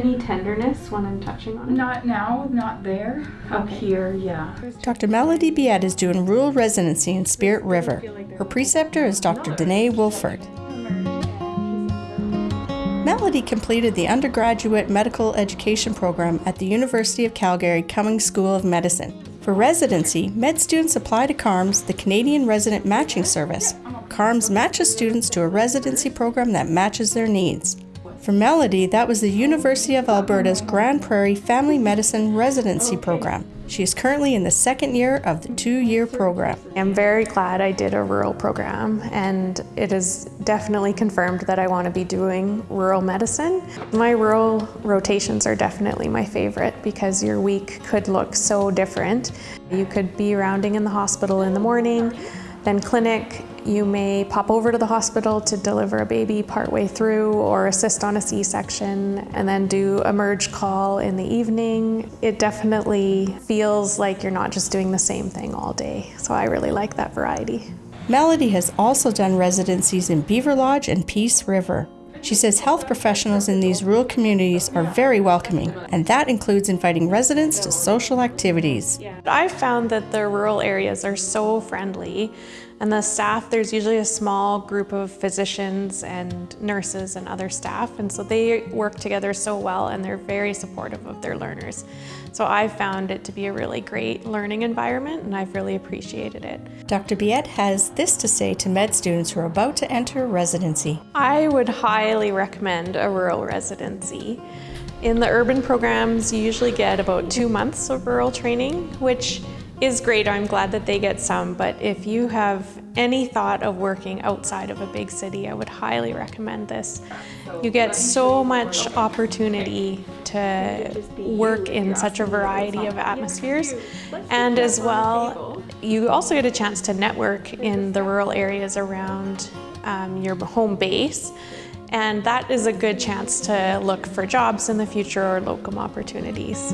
tenderness when I'm touching on it? Not now, not there. Up here, yeah. Dr. Melody Biet is doing rural residency in Spirit River. Her preceptor is Dr. Danae Wilford. Melody completed the undergraduate medical education program at the University of Calgary Cummings School of Medicine. For residency, med students apply to CARMS, the Canadian Resident Matching Service. CARMS matches students to a residency program that matches their needs. For Melody, that was the University of Alberta's Grande Prairie Family Medicine Residency Program. She is currently in the second year of the two year program. I'm very glad I did a rural program and it is definitely confirmed that I want to be doing rural medicine. My rural rotations are definitely my favorite because your week could look so different. You could be rounding in the hospital in the morning, then clinic, you may pop over to the hospital to deliver a baby partway through or assist on a C-section and then do emerg call in the evening. It definitely feels like you're not just doing the same thing all day. So I really like that variety. Melody has also done residencies in Beaverlodge and Peace River. She says health professionals in these rural communities are very welcoming, and that includes inviting residents to social activities. I've found that the rural areas are so friendly and the staff, there's usually a small group of physicians and nurses and other staff and so they work together so well and they're very supportive of their learners. So I found it to be a really great learning environment and I've really appreciated it. Dr. Biet has this to say to med students who are about to enter residency. I would highly recommend a rural residency. In the urban programs, you usually get about two months of rural training, which is great. I'm glad that they get some, but if you have any thought of working outside of a big city, I would highly recommend this. You get so much opportunity to work in such a variety of atmospheres, and as well, you also get a chance to network in the rural areas around um, your home base. And that is a good chance to look for jobs in the future or locum opportunities.